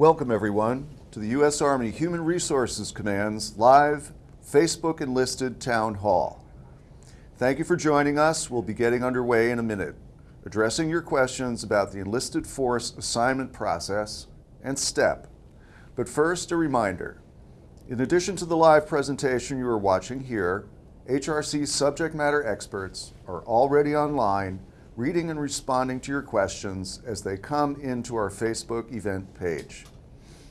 Welcome everyone to the U.S. Army Human Resources Command's live Facebook enlisted town hall. Thank you for joining us. We'll be getting underway in a minute, addressing your questions about the enlisted force assignment process and STEP. But first, a reminder. In addition to the live presentation you are watching here, HRC subject matter experts are already online reading and responding to your questions as they come into our Facebook event page.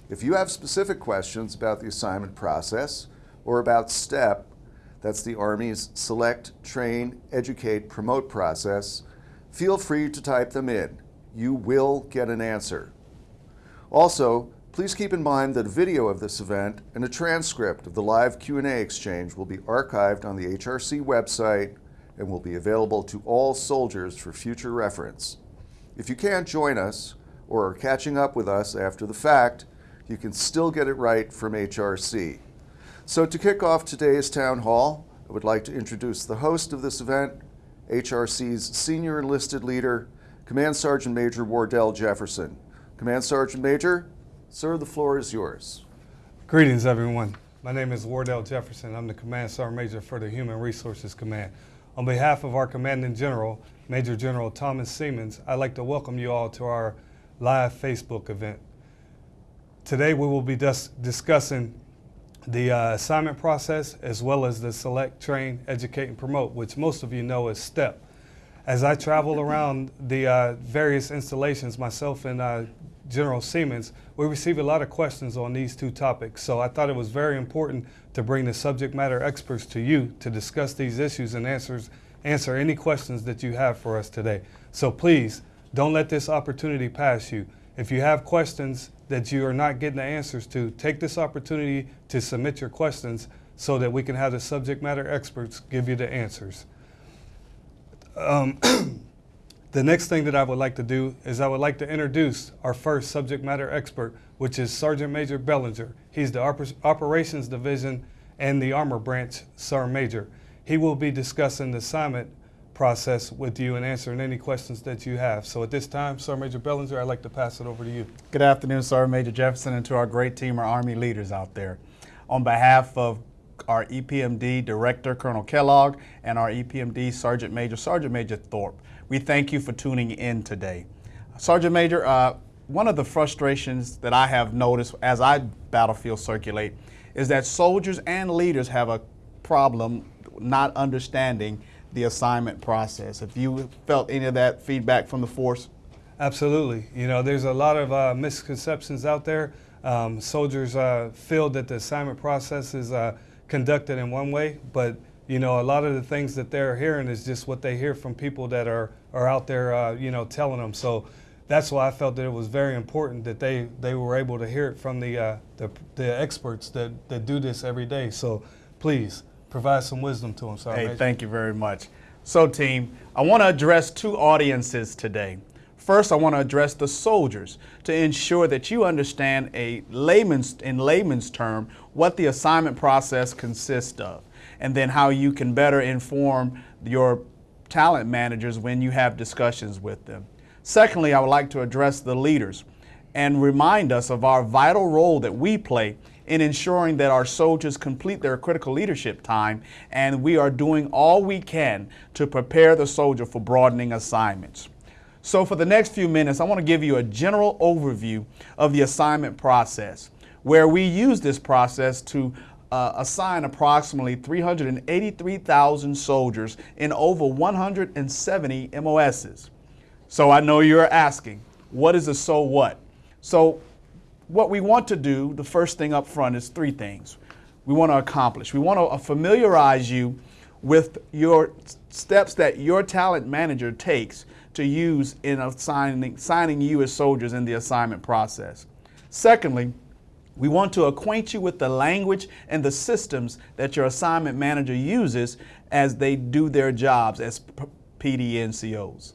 If you have specific questions about the assignment process or about STEP, that's the Army's Select, Train, Educate, Promote process, feel free to type them in. You will get an answer. Also, please keep in mind that a video of this event and a transcript of the live Q&A exchange will be archived on the HRC website and will be available to all soldiers for future reference. If you can't join us or are catching up with us after the fact, you can still get it right from HRC. So to kick off today's town hall, I would like to introduce the host of this event, HRC's senior enlisted leader, Command Sergeant Major Wardell Jefferson. Command Sergeant Major, sir, the floor is yours. Greetings, everyone. My name is Wardell Jefferson. I'm the Command Sergeant Major for the Human Resources Command. On behalf of our Commanding General, Major General Thomas Seamands, I'd like to welcome you all to our live Facebook event. Today we will be dis discussing the uh, assignment process as well as the Select, Train, Educate, and Promote, which most of you know as STEP. As I travel around the uh, various installations, myself and uh, General Seamands, we receive a lot of questions on these two topics. So I thought it was very important to bring the subject matter experts to you to discuss these issues and answers, answer any questions that you have for us today. So please, don't let this opportunity pass you. If you have questions that you are not getting the answers to, take this opportunity to submit your questions so that we can have the subject matter experts give you the answers. Um, The next thing that I would like to do is I would like to introduce our first subject matter expert, which is Sergeant Major Bellinger. He's the Oper Operations Division and the Armor Branch Sergeant Major. He will be discussing the assignment process with you and answering any questions that you have. So at this time, Sergeant Major Bellinger, I'd like to pass it over to you. Good afternoon, Sergeant Major Jefferson, and to our great team of Army leaders out there. On behalf of our EPMD Director, Colonel Kellogg, and our EPMD Sergeant Major, Sergeant Major Thorpe, we thank you for tuning in today. Sergeant Major, uh, one of the frustrations that I have noticed as I battlefield circulate is that soldiers and leaders have a problem not understanding the assignment process. If you felt any of that feedback from the force? Absolutely. You know, there's a lot of uh, misconceptions out there. Um, soldiers uh, feel that the assignment process is uh, conducted in one way, but you know, a lot of the things that they're hearing is just what they hear from people that are, are out there, uh, you know, telling them. So that's why I felt that it was very important that they, they were able to hear it from the, uh, the, the, experts that, that do this every day. So please provide some wisdom to them. Sorry, hey, thank you very much. So team, I want to address two audiences today. First, I want to address the soldiers to ensure that you understand a layman's, in layman's term what the assignment process consists of and then how you can better inform your talent managers when you have discussions with them. Secondly, I would like to address the leaders and remind us of our vital role that we play in ensuring that our soldiers complete their critical leadership time and we are doing all we can to prepare the soldier for broadening assignments. So for the next few minutes, I want to give you a general overview of the assignment process, where we use this process to uh, assign approximately 383,000 soldiers in over 170 MOSs. So I know you're asking, what is a so what? So what we want to do, the first thing up front is three things we want to accomplish. We want to familiarize you with your steps that your talent manager takes to use in assigning, signing you as soldiers in the assignment process. Secondly, we want to acquaint you with the language and the systems that your assignment manager uses as they do their jobs as PDNCOs.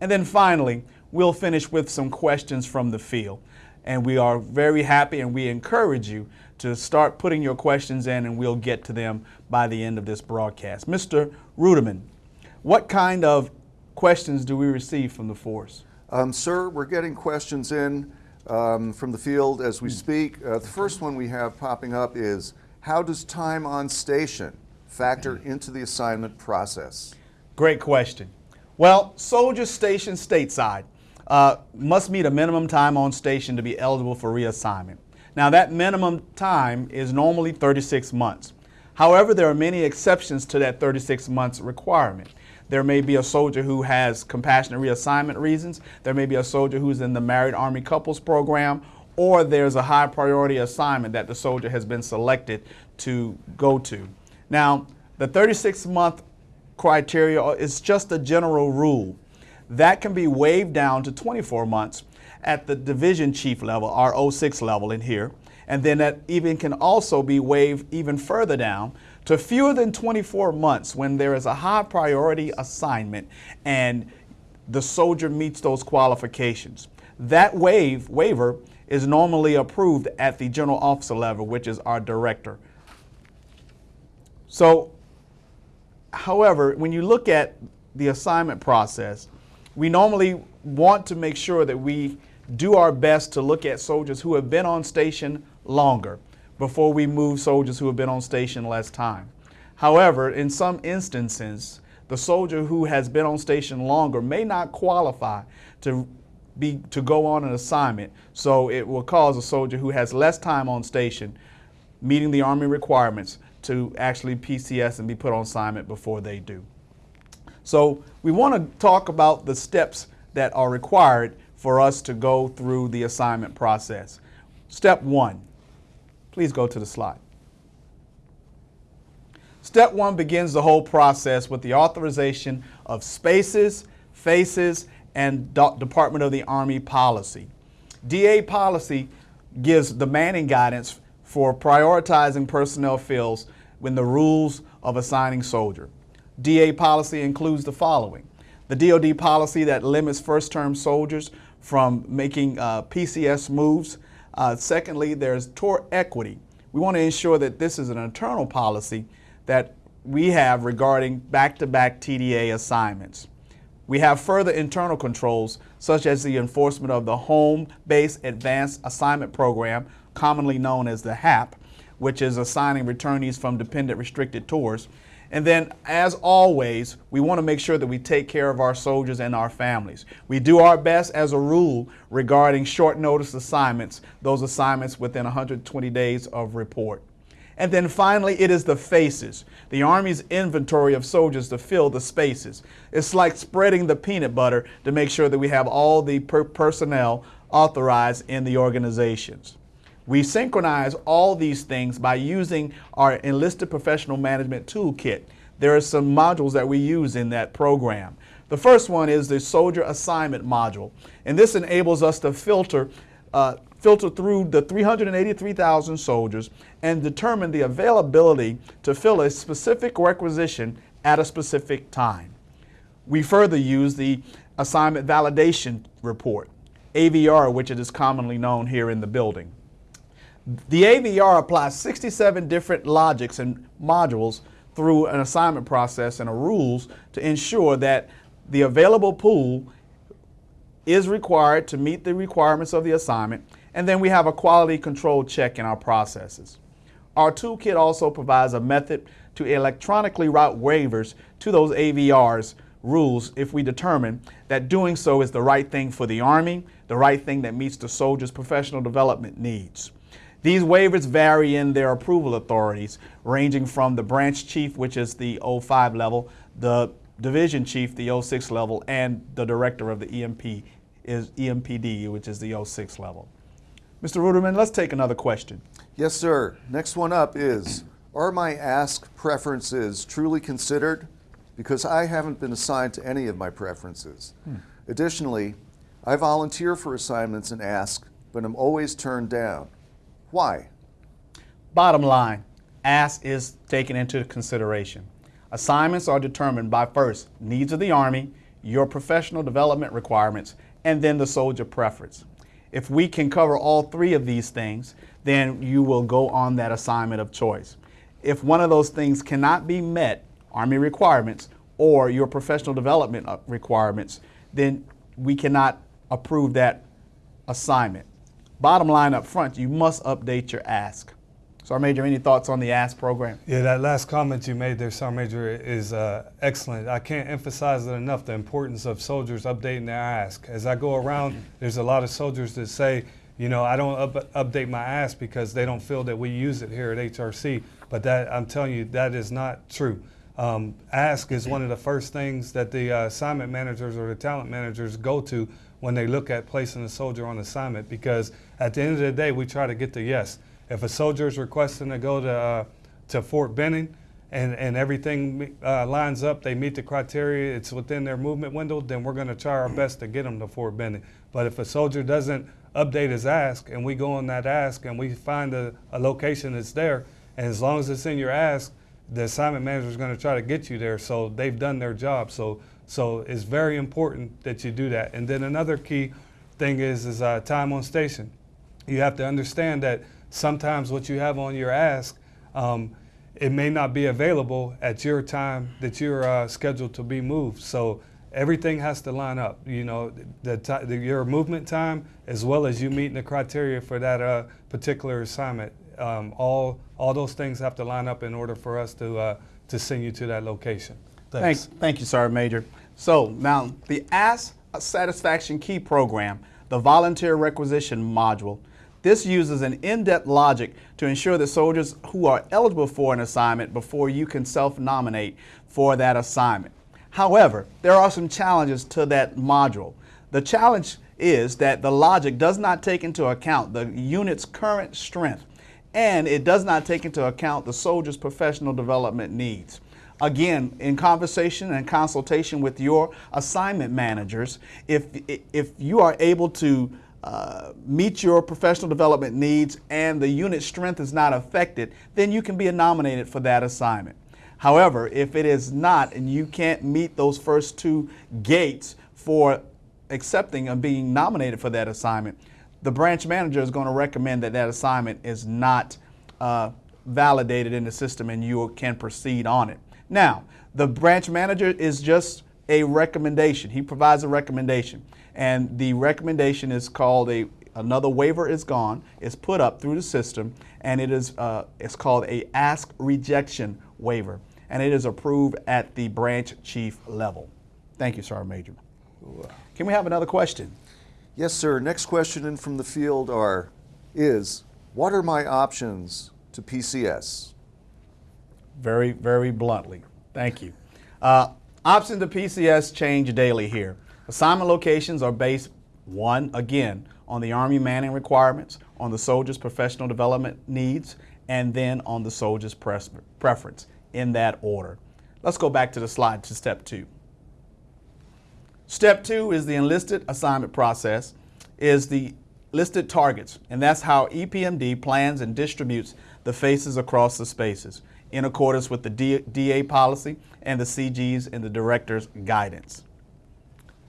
And then finally, we'll finish with some questions from the field. And we are very happy and we encourage you to start putting your questions in and we'll get to them by the end of this broadcast. Mr. Ruderman, what kind of questions do we receive from the force? Um, sir, we're getting questions in um, from the field as we speak. Uh, the first one we have popping up is how does time on station factor into the assignment process? Great question. Well, soldiers stationed stateside uh, must meet a minimum time on station to be eligible for reassignment. Now, that minimum time is normally 36 months. However, there are many exceptions to that 36 months requirement. There may be a soldier who has compassionate reassignment reasons. There may be a soldier who's in the Married Army Couples Program, or there's a high priority assignment that the soldier has been selected to go to. Now, the 36 month criteria is just a general rule. That can be waived down to 24 months at the division chief level, our 06 level in here. And then that even can also be waived even further down to fewer than 24 months when there is a high priority assignment and the soldier meets those qualifications. That waive, waiver is normally approved at the general officer level, which is our director. So, however, when you look at the assignment process, we normally want to make sure that we do our best to look at soldiers who have been on station longer before we move soldiers who have been on station less time. However, in some instances, the soldier who has been on station longer may not qualify to be to go on an assignment. So it will cause a soldier who has less time on station meeting the Army requirements to actually PCS and be put on assignment before they do. So we want to talk about the steps that are required for us to go through the assignment process. Step one, please go to the slide. Step one begins the whole process with the authorization of spaces, faces, and Department of the Army policy. DA policy gives the manning guidance for prioritizing personnel fields when the rules of assigning soldier. DA policy includes the following. The DoD policy that limits first-term soldiers from making uh, PCS moves. Uh, secondly, there's tour equity. We want to ensure that this is an internal policy that we have regarding back-to-back TDA assignments. We have further internal controls, such as the enforcement of the Home Base Advanced Assignment Program, commonly known as the HAP, which is assigning returnees from dependent restricted tours. And then, as always, we want to make sure that we take care of our soldiers and our families. We do our best as a rule regarding short notice assignments, those assignments within 120 days of report. And then finally, it is the faces, the Army's inventory of soldiers to fill the spaces. It's like spreading the peanut butter to make sure that we have all the per personnel authorized in the organizations. We synchronize all these things by using our Enlisted Professional Management Toolkit. There are some modules that we use in that program. The first one is the Soldier Assignment module, and this enables us to filter uh, filter through the 383,000 soldiers and determine the availability to fill a specific requisition at a specific time. We further use the Assignment Validation Report, AVR, which it is commonly known here in the building. The AVR applies 67 different logics and modules through an assignment process and a rules to ensure that the available pool is required to meet the requirements of the assignment and then we have a quality control check in our processes. Our toolkit also provides a method to electronically route waivers to those AVRs rules if we determine that doing so is the right thing for the Army, the right thing that meets the soldier's professional development needs. These waivers vary in their approval authorities, ranging from the branch chief, which is the 05 level, the division chief, the 06 level, and the director of the EMP is EMPD, which is the 06 level. Mr. Ruderman, let's take another question. Yes, sir. Next one up is Are my ask preferences truly considered? Because I haven't been assigned to any of my preferences. Hmm. Additionally, I volunteer for assignments and ask, but I'm always turned down. Why? Bottom line, ask is taken into consideration. Assignments are determined by first needs of the Army, your professional development requirements, and then the soldier preference. If we can cover all three of these things, then you will go on that assignment of choice. If one of those things cannot be met, Army requirements or your professional development uh, requirements, then we cannot approve that assignment. Bottom line up front, you must update your ask. Sergeant Major, any thoughts on the ask program? Yeah, that last comment you made there, Sergeant Major, is uh, excellent. I can't emphasize it enough the importance of soldiers updating their ask. As I go around, there's a lot of soldiers that say, you know, I don't up- update my ask because they don't feel that we use it here at HRC. But that I'm telling you, that is not true. Um, ask is one of the first things that the uh, assignment managers or the talent managers go to when they look at placing a soldier on assignment because at the end of the day, we try to get the yes. If a soldier is requesting to go to, uh, to Fort Benning and, and everything uh, lines up, they meet the criteria, it's within their movement window, then we're going to try our best to get them to Fort Benning. But if a soldier doesn't update his ask and we go on that ask and we find a, a location that's there, and as long as it's in your ask, the assignment manager is going to try to get you there. So they've done their job. So so it's very important that you do that. And then another key thing is is uh, time on station. You have to understand that sometimes what you have on your ask, um, it may not be available at your time that you're uh, scheduled to be moved. So everything has to line up. You know, the, the your movement time as well as you meeting the criteria for that uh, particular assignment. Um, all all those things have to line up in order for us to uh, to send you to that location. Thank, Thanks. thank you, Sergeant Major. So now the Ask Satisfaction Key program, the volunteer requisition module, this uses an in-depth logic to ensure that soldiers who are eligible for an assignment before you can self-nominate for that assignment. However, there are some challenges to that module. The challenge is that the logic does not take into account the unit's current strength and it does not take into account the soldier's professional development needs. Again, in conversation and consultation with your assignment managers, if, if you are able to uh, meet your professional development needs and the unit strength is not affected, then you can be nominated for that assignment. However, if it is not and you can't meet those first two gates for accepting and being nominated for that assignment, the branch manager is going to recommend that that assignment is not uh, validated in the system and you can proceed on it. Now, the branch manager is just a recommendation. He provides a recommendation, and the recommendation is called a another waiver is gone. It's put up through the system, and it is uh, it's called a ask rejection waiver, and it is approved at the branch chief level. Thank you, Sergeant Major. Can we have another question? Yes, sir. Next question in from the field are is what are my options to PCS? Very, very bluntly. Thank you. Uh, options to PCS change daily here. Assignment locations are based, one, again, on the Army manning requirements, on the soldier's professional development needs, and then on the soldier's preference in that order. Let's go back to the slide to step two. Step two is the enlisted assignment process, is the listed targets, and that's how EPMD plans and distributes the faces across the spaces in accordance with the DA policy and the CG's and the director's guidance.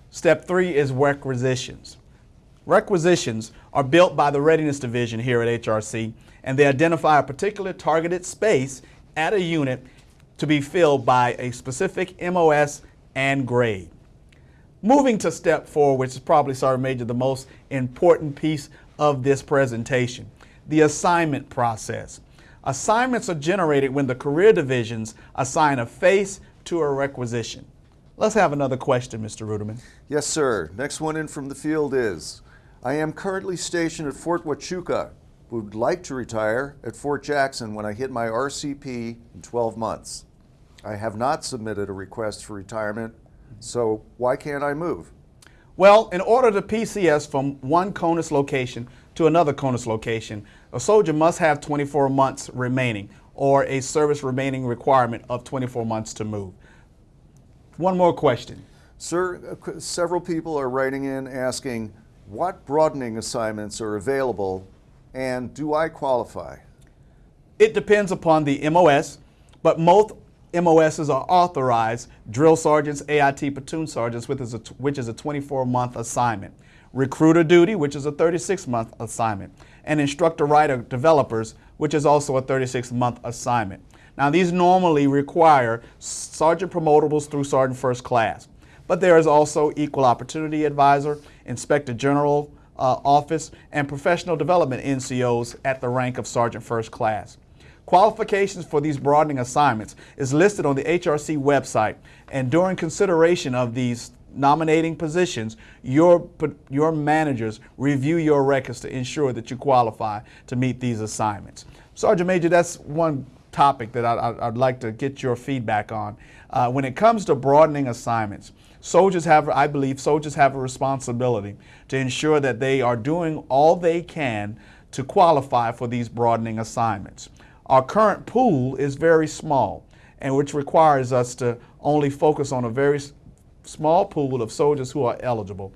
Step three is requisitions. Requisitions are built by the Readiness Division here at HRC, and they identify a particular targeted space at a unit to be filled by a specific MOS and grade. Moving to step four, which is probably, Sergeant Major, the most important piece of this presentation, the assignment process. Assignments are generated when the career divisions assign a face to a requisition. Let's have another question, Mr. Ruderman. Yes, sir. Next one in from the field is I am currently stationed at Fort Huachuca. Would like to retire at Fort Jackson when I hit my RCP in 12 months. I have not submitted a request for retirement, so why can't I move? Well, in order to PCS from one CONUS location to another CONUS location, a soldier must have 24 months remaining or a service remaining requirement of 24 months to move. One more question. Sir, several people are writing in asking what broadening assignments are available and do I qualify? It depends upon the MOS, but most MOSs are authorized drill sergeants, AIT platoon sergeants, which which is a 24 month assignment. Recruiter duty, which is a 36 month assignment. And instructor writer developers, which is also a 36 month assignment. Now, these normally require sergeant promotables through sergeant first class. But there is also equal opportunity advisor, inspector general uh, Office and Professional Development NCOs at the rank of Sergeant First Class. Qualifications for these broadening assignments is listed on the HRC website, and during consideration of these nominating positions, your, your managers review your records to ensure that you qualify to meet these assignments. Sergeant Major, that's one topic that I, would like to get your feedback on. Uh, when it comes to broadening assignments, soldiers have, I believe, soldiers have a responsibility to ensure that they are doing all they can to qualify for these broadening assignments. Our current pool is very small, and which requires us to only focus on a very small pool of soldiers who are eligible.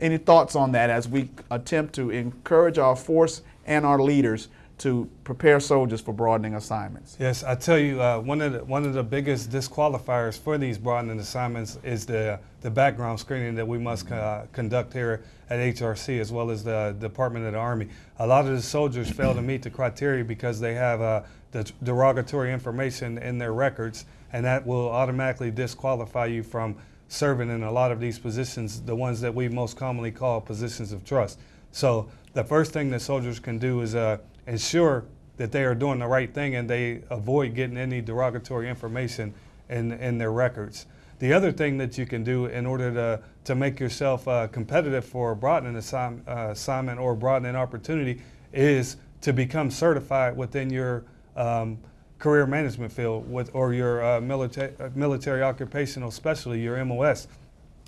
Any thoughts on that as we attempt to encourage our force and our leaders to prepare soldiers for broadening assignments? Yes, I tell you, uh, one of the, one of the biggest disqualifiers for these broadening assignments is the the background screening that we must uh, conduct here at HRC as well as the Department of the Army. A lot of the soldiers fail to meet the criteria because they have uh, the derogatory information in their records, and that will automatically disqualify you from serving in a lot of these positions, the ones that we most commonly call positions of trust. So the first thing that soldiers can do is uh, ensure that they are doing the right thing and they avoid getting any derogatory information in, in their records. The other thing that you can do in order to, to make yourself uh, competitive for a broadening uh, assignment or broadening opportunity is to become certified within your um, career management field with, or your uh, military, uh, military occupational specialty, your MOS.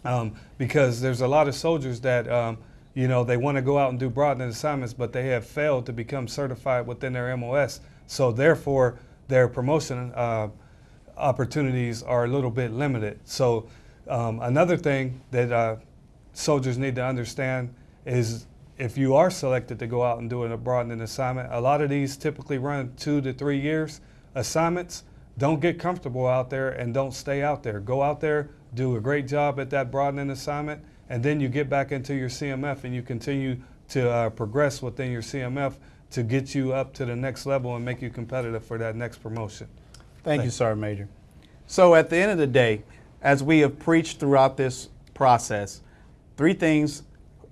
Um, because there's a lot of soldiers that um, you know, they want to go out and do broadening assignments, but they have failed to become certified within their MOS. So therefore, their promotion uh, opportunities are a little bit limited. So um, another thing that uh, soldiers need to understand is if you are selected to go out and do a broadening assignment, a lot of these typically run two to three years assignments. Don't get comfortable out there and don't stay out there. Go out there, do a great job at that broadening assignment, and then you get back into your CMF and you continue to uh, progress within your CMF to get you up to the next level and make you competitive for that next promotion. Thank you, Sergeant Major. So at the end of the day, as we have preached throughout this process, three things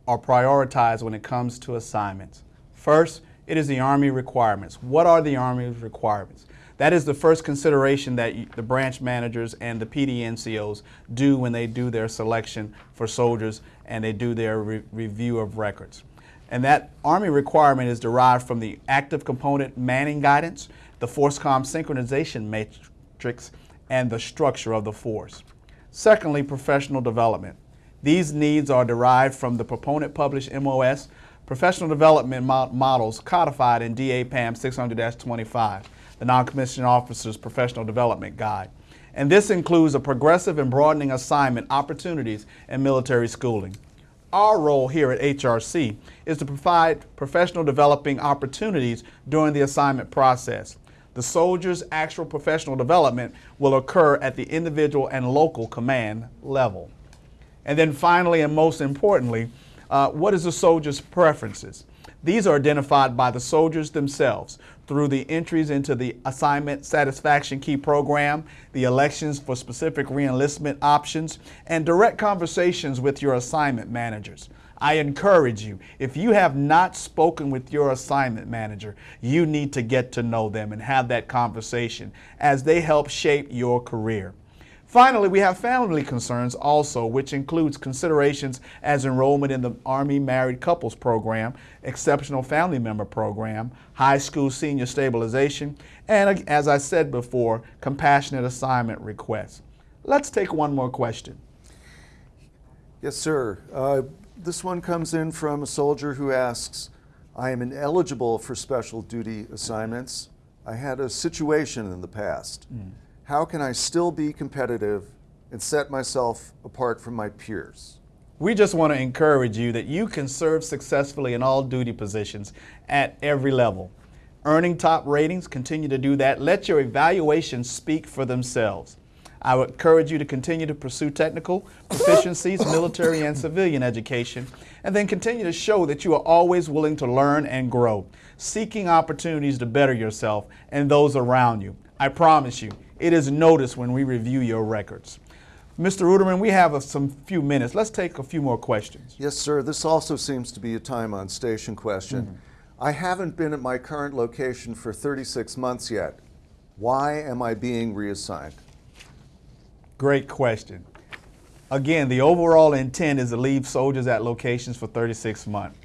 are prioritized when it comes to assignments. First, it is the Army requirements. What are the Army's requirements? That is the first consideration that the branch managers and the PDNCOs do when they do their selection for soldiers and they do their re review of records. And that Army requirement is derived from the active component manning guidance, the FORSCOM synchronization matrix, and the structure of the force. Secondly, professional development. These needs are derived from the proponent published MOS professional development models codified in DAPAM 600-25 the Non-Commissioned Officer's Professional Development Guide. And this includes a progressive and broadening assignment opportunities in military schooling. Our role here at HRC is to provide professional developing opportunities during the assignment process. The soldier's actual professional development will occur at the individual and local command level. And then finally and most importantly, uh, what is the soldier's preferences? These are identified by the soldiers themselves through the entries into the Assignment Satisfaction Key program, the elections for specific reenlistment options, and direct conversations with your assignment managers. I encourage you, if you have not spoken with your assignment manager, you need to get to know them and have that conversation as they help shape your career. Finally, we have family concerns also, which includes considerations as enrollment in the Army Married Couples Program, Exceptional Family Member Program, High School Senior Stabilization, and as I said before, compassionate assignment requests. Let's take one more question. Yes, sir. Uh, this one comes in from a soldier who asks, I am ineligible for special duty assignments. I had a situation in the past. Mm how can I still be competitive and set myself apart from my peers? We just want to encourage you that you can serve successfully in all duty positions at every level. Earning top ratings, continue to do that. Let your evaluations speak for themselves. I would encourage you to continue to pursue technical proficiencies, military and civilian education, and then continue to show that you are always willing to learn and grow, seeking opportunities to better yourself and those around you. I promise you, it is noticed when we review your records. Mr. Ruderman, we have a, some few minutes. Let's take a few more questions. Yes, sir. This also seems to be a time on station question. Mm-hmm. I haven't been at my current location for 36 months yet. Why am I being reassigned? Great question. Again, the overall intent is to leave soldiers at locations for 36 months.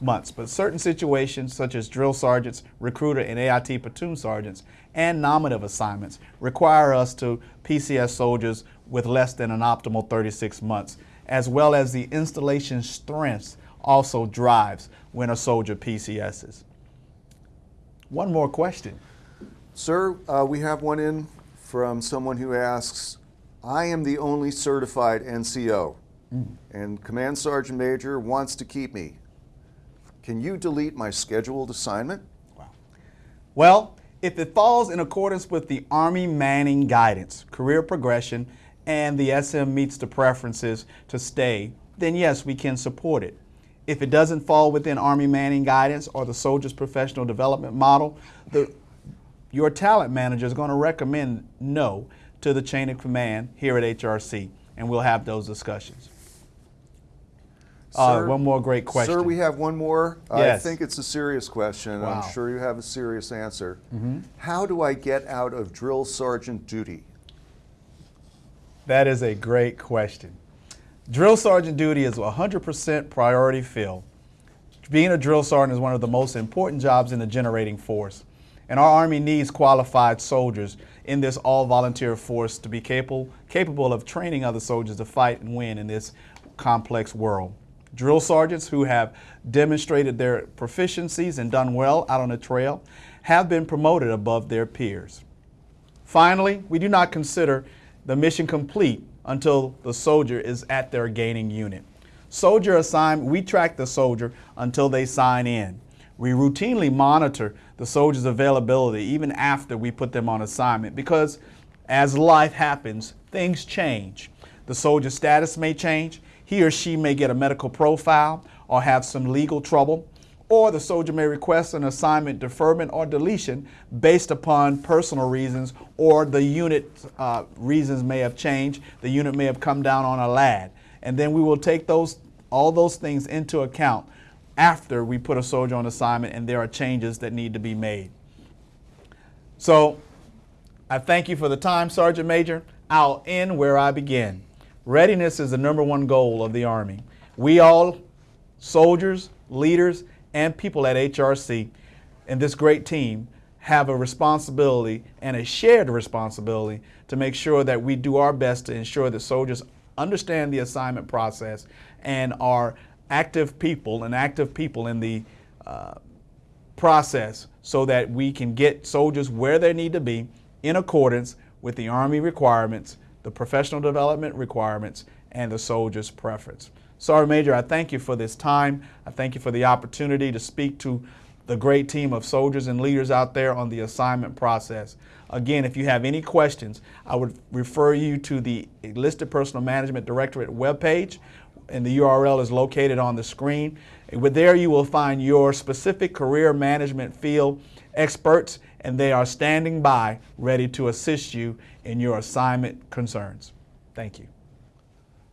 Months, but certain situations, such as drill sergeants, recruiter, and AIT platoon sergeants, and nominative assignments, require us to PCS soldiers with less than an optimal 36 months, as well as the installation strength also drives when a soldier PCSs. One more question. Sir, uh, we have one in from someone who asks I am the only certified NCO, and Command Sergeant Major wants to keep me. Can you delete my scheduled assignment? Well, if it falls in accordance with the Army Manning guidance, career progression, and the SM meets the preferences to stay, then yes, we can support it. If it doesn't fall within Army Manning guidance or the soldier's professional development model, the, your talent manager is going to recommend no to the chain of command here at HRC, and we'll have those discussions. Uh, Sir- one more great question. Sir, we have one more. Yes. I think it's a serious question. Wow. I'm sure you have a serious answer. How do I get out of drill sergeant duty? That is a great question. Drill sergeant duty is 100% priority fill. Being a drill sergeant is one of the most important jobs in the generating force. And our Army needs qualified soldiers in this all volunteer force to be capable, capable of training other soldiers to fight and win in this complex world. Drill sergeants who have demonstrated their proficiencies and done well out on the trail have been promoted above their peers. Finally, we do not consider the mission complete until the soldier is at their gaining unit. Soldier assignment, we track the soldier until they sign in. We routinely monitor the soldier's availability even after we put them on assignment because as life happens, things change. The soldier's status may change. He or she may get a medical profile or have some legal trouble or the soldier may request an assignment deferment or deletion based upon personal reasons or the unit uh, reasons may have changed. The unit may have come down on a lad. And then we will take those all those things into account after we put a soldier on assignment and there are changes that need to be made. So I thank you for the time, Sergeant Major. I'll end where I begin. Readiness is the number one goal of the Army. We all, soldiers, leaders, and people at HRC and this great team, have a responsibility and a shared responsibility to make sure that we do our best to ensure that soldiers understand the assignment process and are active people and active people in the uh, process so that we can get soldiers where they need to be in accordance with the Army requirements, the professional development requirements, and the soldier's preference. Sergeant Major, I thank you for this time. I thank you for the opportunity to speak to the great team of soldiers and leaders out there on the assignment process. Again, if you have any questions, I would refer you to the Enlisted Personnel Management Directorate webpage, and the URL is located on the screen. With there, you will find your specific career management field experts, and they are standing by ready to assist you in your assignment concerns. Thank you.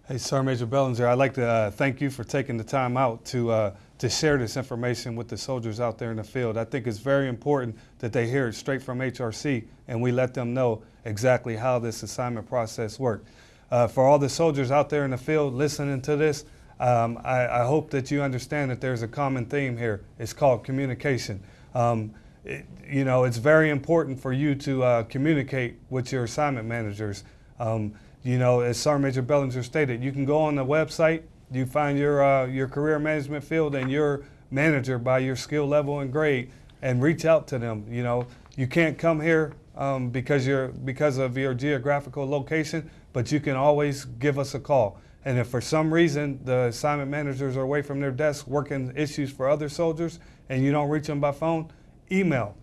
Hey, Sergeant Major Bellinger, I'd like to uh, thank you for taking the time out to, uh, to share this information with the soldiers out there in the field. I think it's very important that they hear it straight from HRC and we let them know exactly how this assignment process works. Uh, for all the soldiers out there in the field listening to this, um, I, I hope that you understand that there's a common theme here. It's called communication. Um, it, you know, it's very important for you to uh, communicate with your assignment managers. Um, you know, as Sergeant Major Bellinger stated, you can go on the website, you find your uh, your career management field and your manager by your skill level and grade, and reach out to them. You know, you can't come here um, because you're because of your geographical location, but you can always give us a call. And if for some reason the assignment managers are away from their desk working issues for other soldiers, and you don't reach them by phone, email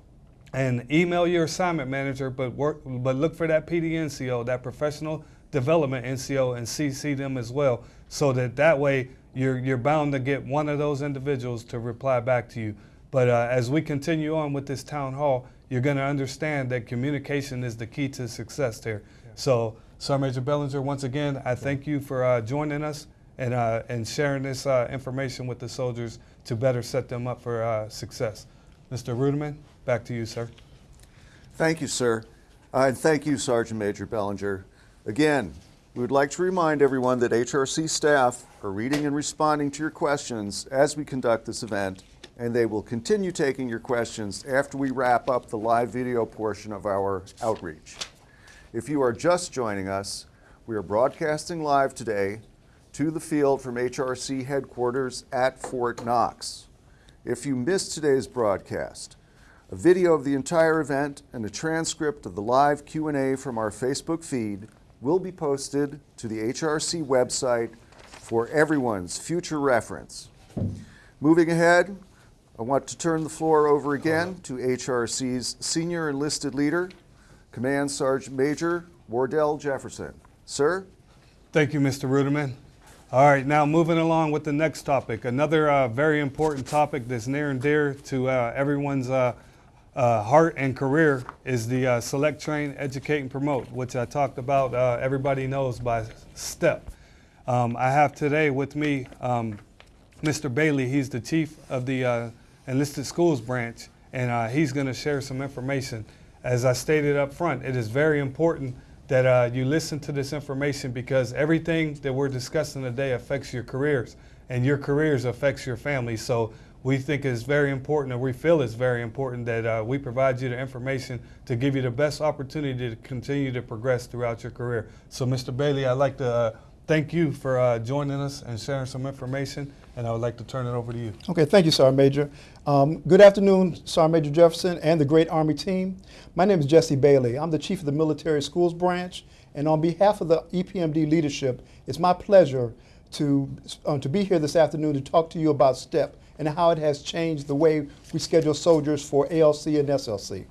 and email your assignment manager, but work, but look for that PDNCO, that professional development NCO, and CC them as well, so that that way you're you're bound to get one of those individuals to reply back to you. But uh, as we continue on with this town hall, you're going to understand that communication is the key to success there. So Sergeant Major Bellinger, once again, I thank you for uh, joining us and, uh, and sharing this uh, information with the soldiers to better set them up for uh, success. Mr. Ruderman, back to you, sir. Thank you, sir. Uh, and thank you, Sergeant Major Bellinger. Again, we would like to remind everyone that HRC staff are reading and responding to your questions as we conduct this event, and they will continue taking your questions after we wrap up the live video portion of our outreach. If you are just joining us, we are broadcasting live today to the field from HRC headquarters at Fort Knox. If you missed today's broadcast, a video of the entire event and a transcript of the live Q&A from our Facebook feed will be posted to the HRC website for everyone's future reference. Moving ahead, I want to turn the floor over again to HRC's senior enlisted leader, Command Sergeant Major Wardell Jefferson. Sir? Thank you, Mr. Ruderman. All right, now moving along with the next topic. Another uh, very important topic that's near and dear to uh, everyone's uh, uh, heart and career is the uh, Select, Train, Educate, and Promote, which I talked about, uh, everybody knows by STEP. Um, I have today with me um, Mr. Bailey. He's the chief of the Enlisted Schools branch, and he's going to share some information. As I stated up front, it is very important that uh, you listen to this information because everything that we're discussing today affects your careers, and your careers affects your family. So we think it's very important, and we feel it's very important that uh, we provide you the information to give you the best opportunity to continue to progress throughout your career. So, Mr. Bailey, I'd like to uh, thank you for uh, joining us and sharing some information, and I would like to turn it over to you. Okay, thank you, Sergeant Major. Um, good afternoon, Sergeant Major Jefferson and the great Army team. My name is Jesse Bailey. I'm the Chief of the Military Schools Branch, and on behalf of the EPMD leadership, it's my pleasure to, uh, to be here this afternoon to talk to you about STEP and how it has changed the way we schedule soldiers for ALC and SLC.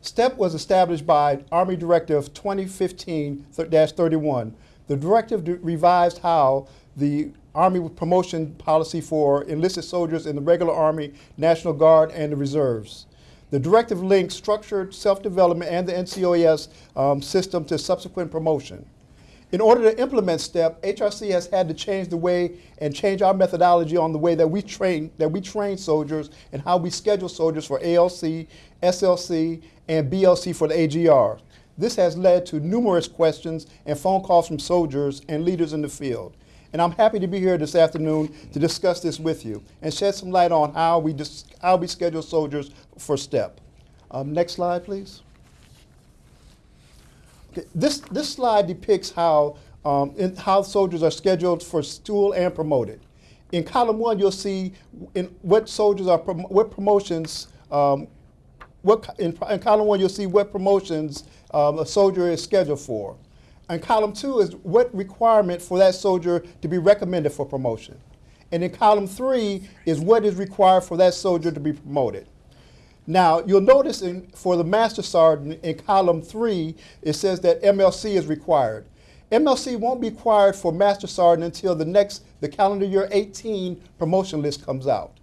STEP was established by Army Directive 2015-31. The directive revised how the Army promotion policy for enlisted soldiers in the regular Army, National Guard, and the reserves. The directive links structured self-development and the NCOES um, system to subsequent promotion. In order to implement STEP, HRC has had to change the way and change our methodology on the way that we train that we train soldiers and how we schedule soldiers for ALC, SLC, and BLC for the AGR. This has led to numerous questions and phone calls from soldiers and leaders in the field. And I'm happy to be here this afternoon to discuss this with you and shed some light on how we, how we schedule soldiers for STEP. Um, next slide, please. Okay, This, this slide depicts how, um, in, how soldiers are scheduled for stool and promoted. In column one, you'll see in what soldiers are, prom- what promotions, um, what, in, in column one, you'll see what promotions um, a soldier is scheduled for. And column two is what requirement for that soldier to be recommended for promotion. And in column three is what is required for that soldier to be promoted. Now, you'll notice in, for the Master Sergeant in column three, it says that MLC is required. MLC won't be required for Master Sergeant until the next, the calendar year 18 promotion list comes out.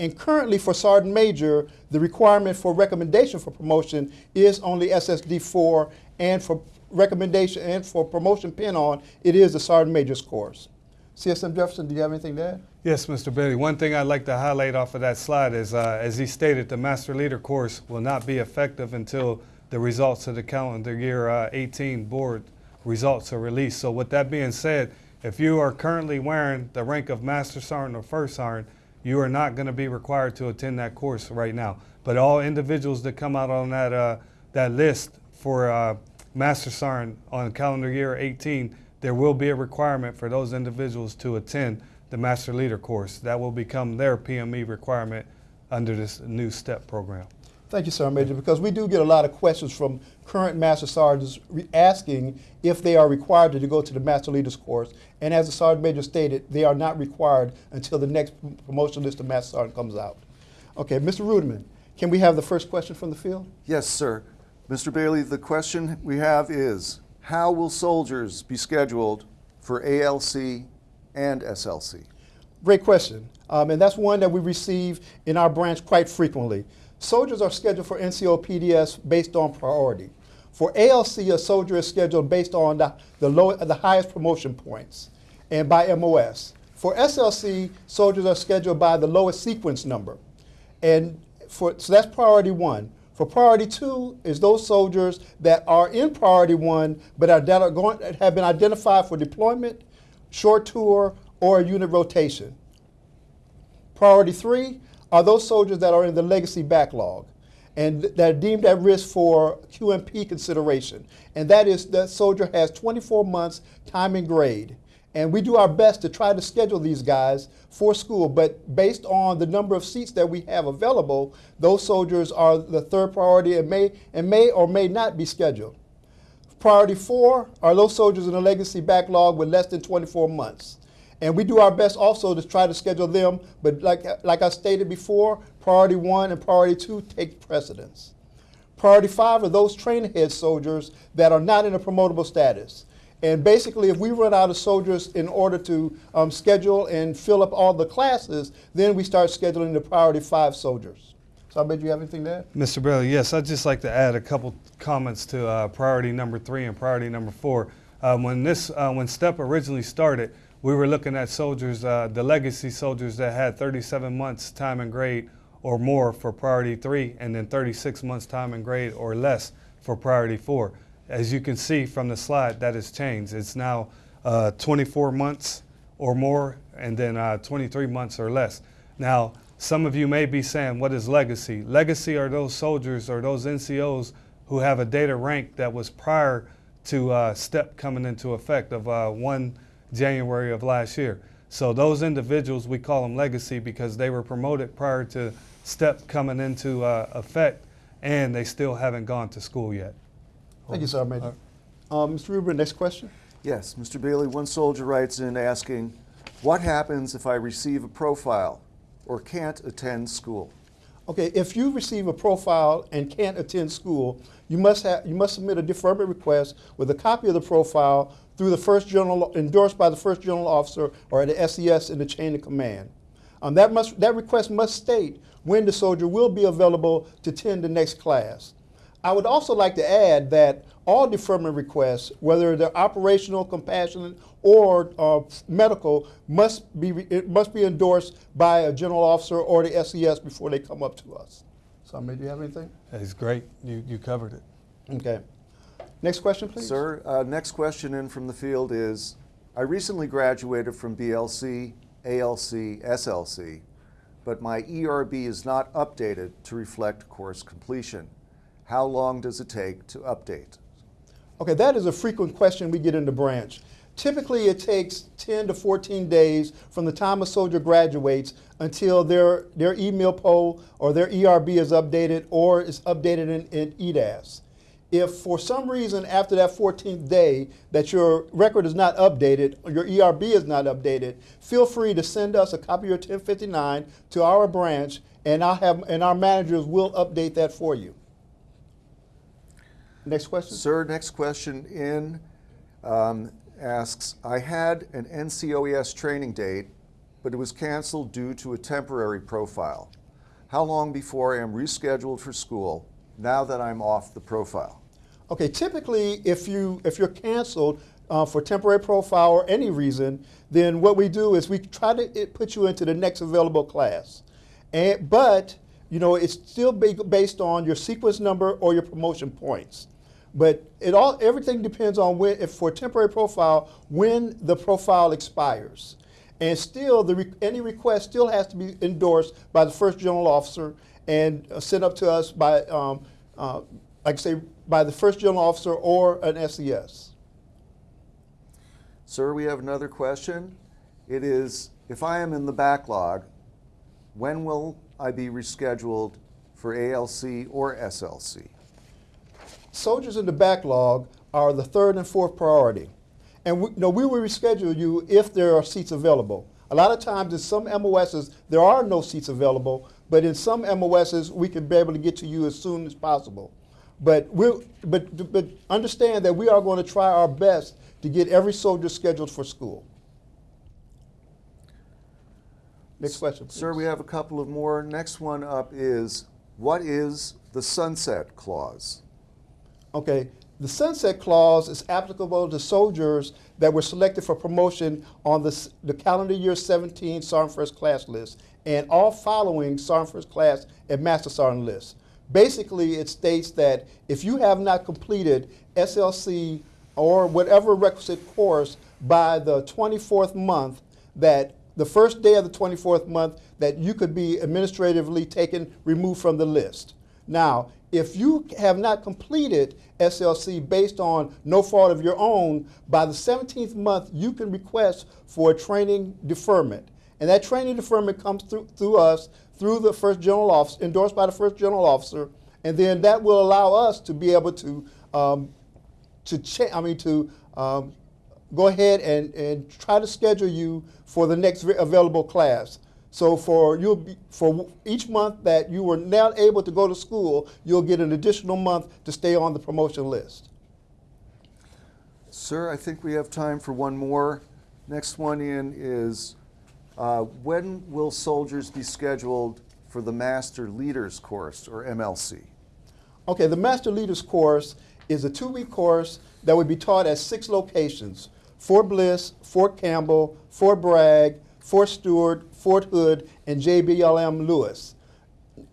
And currently for Sergeant Major, the requirement for recommendation for promotion is only SSD 4 and for recommendation and for promotion pin on, it is the Sergeant Major's course. CSM Jefferson, do you have anything to add? Yes, Mr. Bailey. One thing I'd like to highlight off of that slide is, uh, as he stated, the Master Leader course will not be effective until the results of the calendar year uh, 18 board results are released. So with that being said, if you are currently wearing the rank of Master Sergeant or First Sergeant, you are not going to be required to attend that course right now. But all individuals that come out on that, uh, that list for uh, Master Sarn on calendar year 18, there will be a requirement for those individuals to attend the Master Leader course. That will become their PME requirement under this new STEP program. Thank you, Sergeant Major, because we do get a lot of questions from current Master Sergeants re- asking if they are required to go to the Master Leaders course. And as the Sergeant Major stated, they are not required until the next promotion list of Master Sergeant comes out. Okay, Mr. Ruderman, can we have the first question from the field? Yes, sir. Mr. Bailey, the question we have is, how will soldiers be scheduled for ALC and SLC? Great question. Um, and that's one that we receive in our branch quite frequently. Soldiers are scheduled for NCO PDS based on priority. For ALC, a soldier is scheduled based on the, the, low, the highest promotion points and by MOS. For SLC, soldiers are scheduled by the lowest sequence number. And for, so that's priority one. For priority two is those soldiers that are in priority one but are, that are going, have been identified for deployment, short tour, or unit rotation. Priority three are those soldiers that are in the legacy backlog and that are deemed at risk for QMP consideration. And that is that soldier has 24 months time and grade. And we do our best to try to schedule these guys for school, but based on the number of seats that we have available, those soldiers are the third priority and may, and may or may not be scheduled. Priority four are those soldiers in the legacy backlog with less than 24 months. And we do our best also to try to schedule them, but like, like I stated before, priority one and priority two take precedence. Priority five are those train ahead soldiers that are not in a promotable status. And basically, if we run out of soldiers in order to um, schedule and fill up all the classes, then we start scheduling the priority five soldiers. So I bet you have anything there? Mr. Bailey, yes, I'd just like to add a couple comments to uh, priority number three and priority number four. Um, when this, uh, when STEP originally started, we were looking at soldiers, uh, the legacy soldiers that had 37 months time and grade or more for priority three, and then 36 months time and grade or less for priority four. As you can see from the slide, that has changed. It's now uh, 24 months or more, and then uh, 23 months or less. Now, some of you may be saying, what is legacy? Legacy are those soldiers or those NCOs who have a data rank that was prior to uh, STEP coming into effect of uh, 1 January of last year. So those individuals, we call them legacy because they were promoted prior to STEP coming into uh, effect and they still haven't gone to school yet. Thank you, Sir Major. Um, Mr. Ruben, next question. Yes, Mr. Bailey, one soldier writes in asking, what happens if I receive a profile or can't attend school? Okay, if you receive a profile and can't attend school, you must have you must submit a deferment request with a copy of the profile through the first general endorsed by the first general officer or the SES in the chain of command. Um, that must that request must state when the soldier will be available to attend the next class. I would also like to add that all deferment requests, whether they're operational, compassionate, or uh, medical, must be it must be endorsed by a general officer or the SES before they come up to us. So, do you have anything? That's great. You, you covered it. Okay. Next question, please. Sir, uh, next question in from the field is, I recently graduated from BLC, ALC, SLC, but my ERB is not updated to reflect course completion. How long does it take to update? Okay, that is a frequent question we get in the branch. Typically, it takes 10 to 14 days from the time a soldier graduates until their, their email poll or their ERB is updated or is updated in, in EDAS. If for some reason after that 14th day that your record is not updated your ERB is not updated, feel free to send us a copy of your 1059 to our branch and I'll have and our managers will update that for you. Next question. Sir, next question in um, asks, I had an NCOES training date, but it was canceled due to a temporary profile. How long before I am rescheduled for school now that I'm off the profile? Okay, typically, if you if you're canceled uh, for temporary profile or any reason, then what we do is we try to put you into the next available class, and but you know it's still ba- based on your sequence number or your promotion points. But it all everything depends on when if for temporary profile when the profile expires. And still, the any request still has to be endorsed by the first general officer and uh, sent up to us by, um, uh, like I say, by the first general officer or an SES. Sir, we have another question. It is, if I am in the backlog, when will I be rescheduled for ALC or SLC? Soldiers in the backlog are the third and fourth priority. And we, you know, we will reschedule you if there are seats available. A lot of times in some MOSs, there are no seats available, but in some MOSs, we can be able to get to you as soon as possible. But, we'll, but, but understand that we are going to try our best to get every soldier scheduled for school. Next question. Please. Sir, we have a couple of more. Next one up is, what is the sunset clause? Okay, The sunset clause is applicable to soldiers that were selected for promotion on the, the calendar year 17 Sergeant First Class list and all following Sergeant First Class and Master Sergeant lists. Basically, it states that if you have not completed SLC or whatever requisite course by the 24th month, that the first day of the 24th month, that you could be administratively taken, removed from the list. Now, if you have not completed SLC based on no fault of your own, by the 17th month, you can request for a training deferment. And that training deferment comes through, through us, through the first general officer, endorsed by the first general officer, and then that will allow us to be able to, um, to I mean, to um, go ahead and, and try to schedule you for the next available class. So for you'll be, for each month that you were not able to go to school, you'll get an additional month to stay on the promotion list. Sir, I think we have time for one more. Next one in is uh, when will soldiers be scheduled for the Master Leaders Course or MLC? Okay, the Master Leaders course is a two-week course that would be taught at six locations: Fort Bliss, Fort Campbell, Fort Bragg, Fort Stewart, Fort Hood, and JBLM Lewis.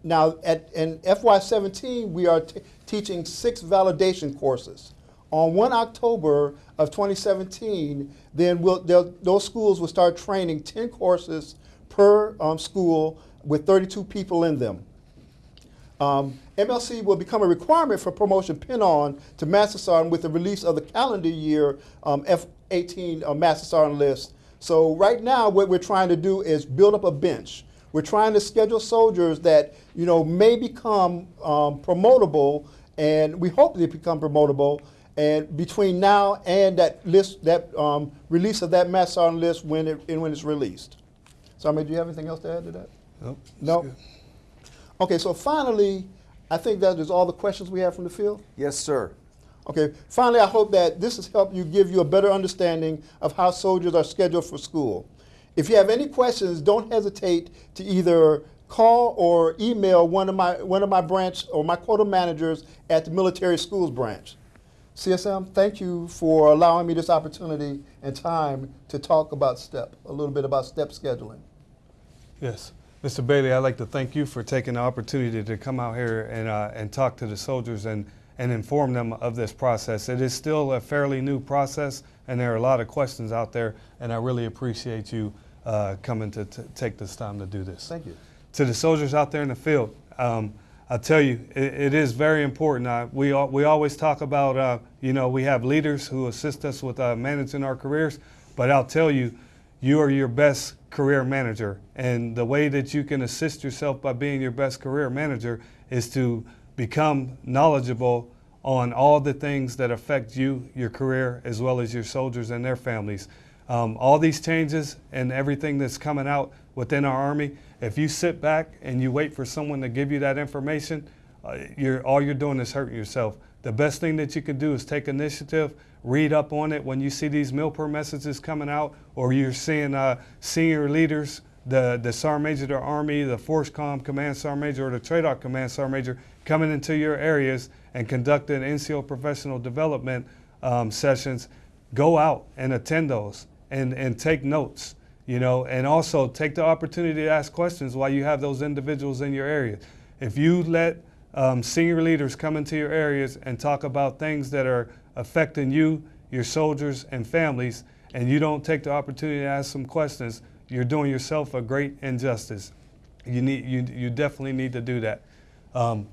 Now, at, in FY17, we are teaching six validation courses. On 1 October of 2017, then we'll, those schools will start training 10 courses per um, school with 32 people in them. Um, MLC will become a requirement for promotion pin-on to Master Sergeant with the release of the calendar year um, F-18 uh, Master Sergeant list. So right now, what we're trying to do is build up a bench. We're trying to schedule soldiers that you know may become um, promotable, and we hope they become promotable. And between now and that list, that um, release of that Master Sergeant list when it and when it's released. So, I mean, do you have anything else to add to that? Nope. No. Okay, so finally, I think that is all the questions we have from the field. Yes, sir. Okay, finally, I hope that this has helped you give you a better understanding of how soldiers are scheduled for school. If you have any questions, don't hesitate to either call or email one of my one of my branch or my quota managers at the military schools branch. CSM, thank you for allowing me this opportunity and time to talk about STEP, a little bit about STEP scheduling. Yes. Mr. Bailey, I'd like to thank you for taking the opportunity to come out here and, uh, and talk to the soldiers and, and inform them of this process. It is still a fairly new process, and there are a lot of questions out there, and I really appreciate you uh, coming to t- take this time to do this. Thank you. to the soldiers out there in the field, um, I tell you, it, it is very important. Uh, we we always talk about, uh, you know, we have leaders who assist us with uh, managing our careers, but I'll tell you, you are your best career manager, and the way that you can assist yourself by being your best career manager is to become knowledgeable on all the things that affect you, your career, as well as your soldiers and their families. Um, all these changes and everything that's coming out within our Army, if you sit back and you wait for someone to give you that information, uh, you're, all you're doing is hurting yourself. The best thing that you can do is take initiative, read up on it when you see these Milper messages coming out, or you're seeing uh, senior leaders, the, the Sergeant Major of the Army, the FORSCOM Command Sergeant Major, or the TRADOC Command Sergeant Major coming into your areas and conducting NCO professional development um, sessions. Go out and attend those and, and take notes you know, and also take the opportunity to ask questions while you have those individuals in your area. If you let um, senior leaders come into your areas and talk about things that are affecting you, your soldiers, and families, and you don't take the opportunity to ask some questions, you're doing yourself a great injustice. You need, you, you definitely need to do that. Um,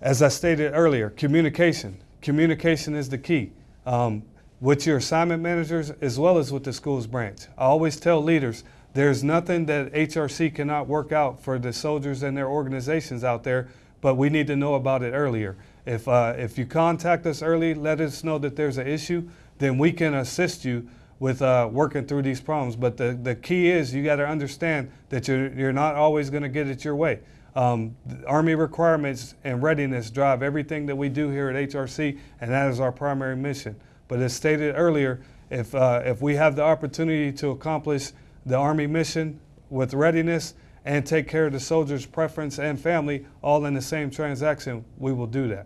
as I stated earlier, communication. Communication is the key. Um, with your assignment managers as well as with the schools branch. I always tell leaders there's nothing that HRC cannot work out for the soldiers and their organizations out there, but we need to know about it earlier. If, uh, if you contact us early, let us know that there's an issue, then we can assist you with uh, working through these problems. But the, the key is you got to understand that you're, you're not always going to get it your way. Um, Army requirements and readiness drive everything that we do here at HRC, and that is our primary mission. But as stated earlier, if, uh, if we have the opportunity to accomplish the Army mission with readiness and take care of the soldier's preference and family all in the same transaction, we will do that.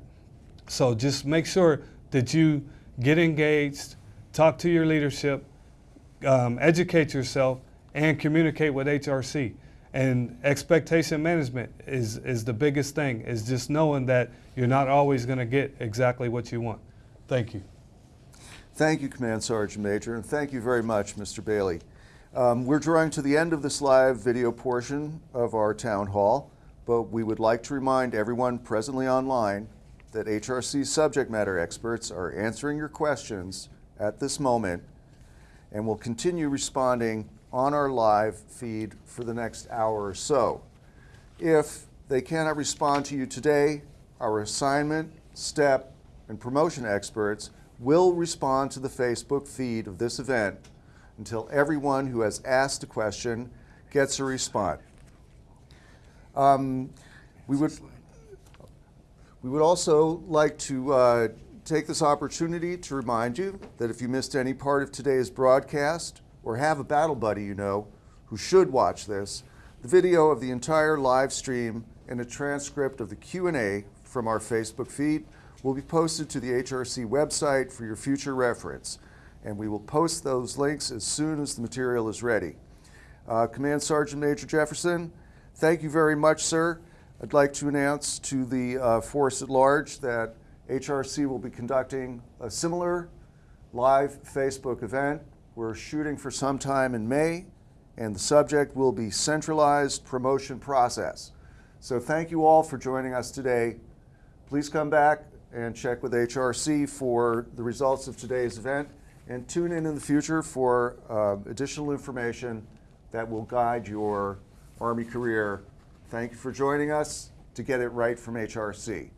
So just make sure that you get engaged, talk to your leadership, um, educate yourself, and communicate with HRC. And expectation management is, is the biggest thing, is just knowing that you're not always going to get exactly what you want. Thank you. Thank you, Command Sergeant Major, and thank you very much, Mr. Bailey. Um, we're drawing to the end of this live video portion of our town hall, but we would like to remind everyone presently online that HRC subject matter experts are answering your questions at this moment and will continue responding on our live feed for the next hour or so. If they cannot respond to you today, our assignment, step, and promotion experts will respond to the Facebook feed of this event until everyone who has asked a question gets a response. Um, we would we would also like to uh, take this opportunity to remind you that if you missed any part of today's broadcast or have a battle buddy you know who should watch this, the video of the entire live stream and a transcript of the Q&A from our Facebook feed will be posted to the HRC website for your future reference. And we will post those links as soon as the material is ready. Uh, Command Sergeant Major Jefferson, thank you very much, sir. I'd like to announce to the uh, force at large that HRC will be conducting a similar live Facebook event. We're shooting for sometime in May, and the subject will be centralized promotion process. So thank you all for joining us today. Please come back and check with HRC for the results of today's event and tune in in the future for uh, additional information that will guide your Army career. Thank you for joining us to get it right from HRC.